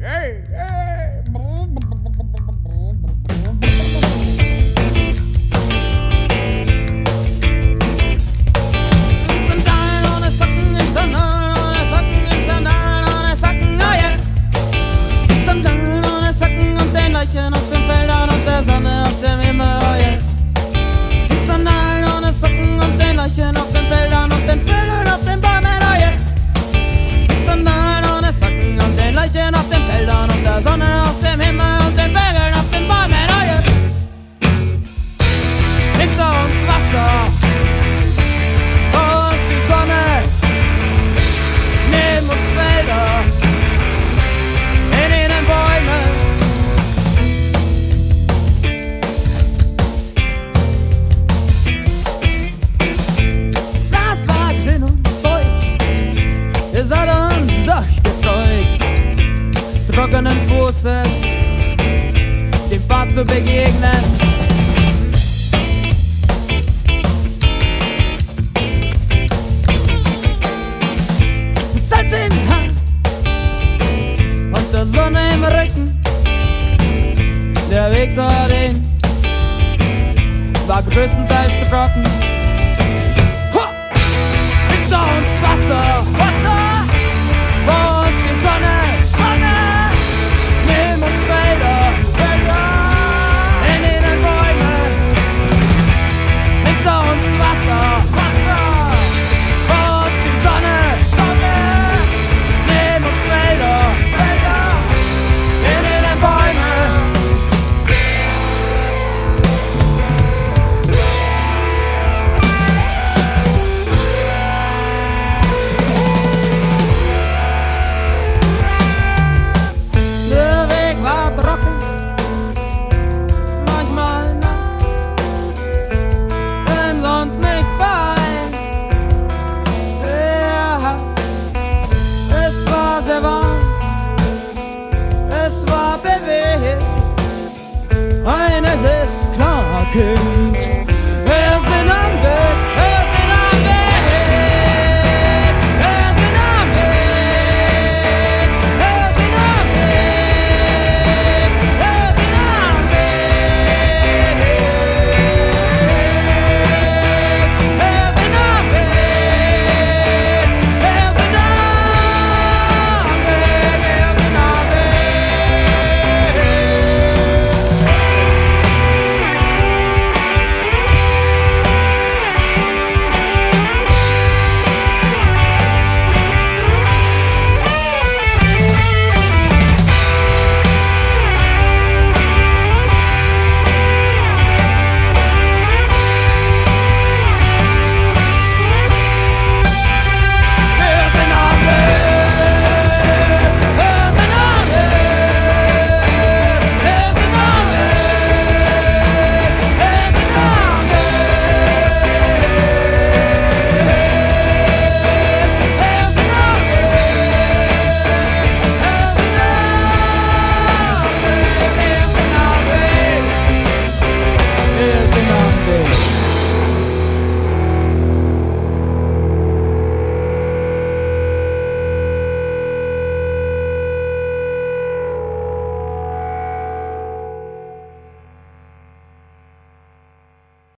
Hey, hey. trockenen Fußes dem Pfad zu begegnen. Mit Salz in Hand und der Sonne im Rücken, der Weg dorthin war größtenteils trocken. can